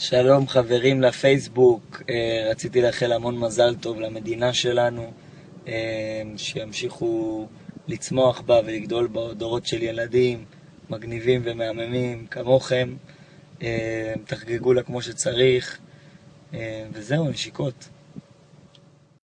שלום חברים לפייסבוק, אה, רציתי לאחל המון מזל טוב למדינה שלנו, אה, שימשיכו לצמוח בה ולגדול בה דורות של ילדים מגניבים ומהממים כמוכם, אה, תחגגו לה כמו שצריך, וזהו, נשיקות.